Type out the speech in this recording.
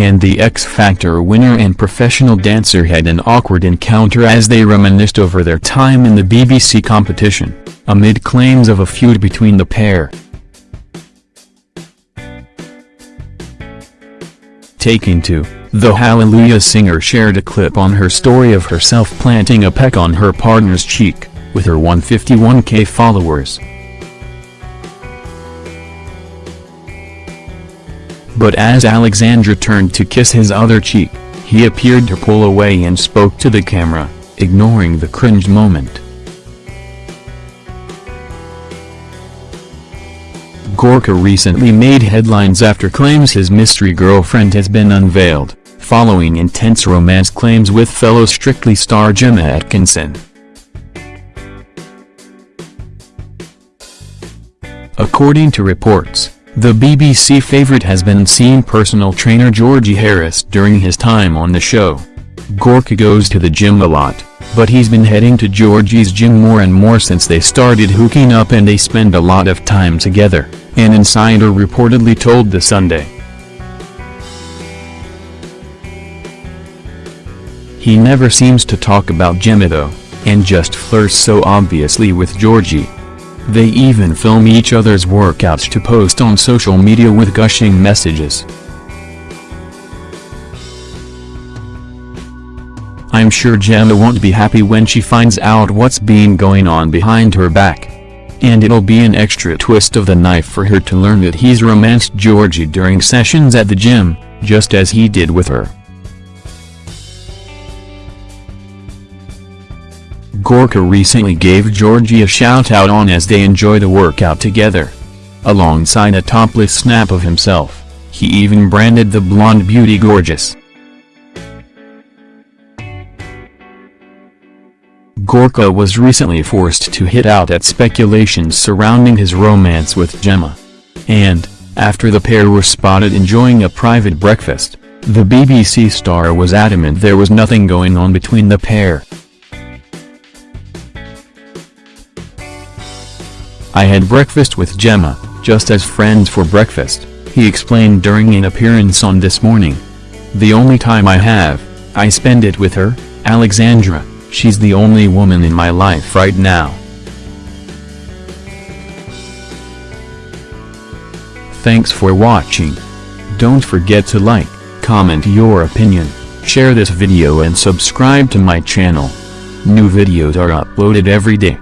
and the X Factor winner and professional dancer had an awkward encounter as they reminisced over their time in the BBC competition, amid claims of a feud between the pair. Taking to, the Hallelujah singer shared a clip on her story of herself planting a peck on her partner's cheek, with her 151k followers. But as Alexandra turned to kiss his other cheek, he appeared to pull away and spoke to the camera, ignoring the cringe moment. Gorka recently made headlines after claims his mystery girlfriend has been unveiled, following intense romance claims with fellow Strictly star Gemma Atkinson. According to reports, the BBC favourite has been seen personal trainer Georgie Harris during his time on the show. Gorka goes to the gym a lot, but he's been heading to Georgie's gym more and more since they started hooking up and they spend a lot of time together, an insider reportedly told The Sunday. He never seems to talk about Gemma though, and just flirts so obviously with Georgie. They even film each other's workouts to post on social media with gushing messages. I'm sure Gemma won't be happy when she finds out what's been going on behind her back. And it'll be an extra twist of the knife for her to learn that he's romanced Georgie during sessions at the gym, just as he did with her. Gorka recently gave Georgie a shout-out on as they enjoy the workout together. Alongside a topless snap of himself, he even branded the blonde beauty gorgeous. Gorka was recently forced to hit out at speculations surrounding his romance with Gemma. And, after the pair were spotted enjoying a private breakfast, the BBC star was adamant there was nothing going on between the pair. I had breakfast with Gemma, just as friends for breakfast, he explained during an appearance on This Morning. The only time I have, I spend it with her, Alexandra, she's the only woman in my life right now. Thanks for watching. Don't forget to like, comment your opinion, share this video and subscribe to my channel. New videos are uploaded every day.